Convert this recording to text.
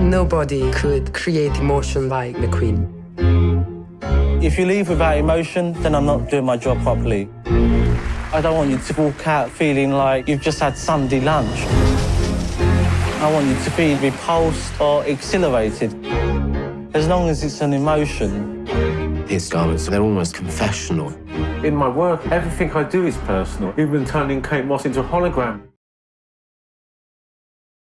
Nobody could create emotion like the Queen. If you leave without emotion, then I'm not doing my job properly. I don't want you to walk out feeling like you've just had Sunday lunch. I want you to be repulsed or exhilarated. As long as it's an emotion. His garments, they're almost confessional. In my work, everything I do is personal, even turning Kate Moss into a hologram.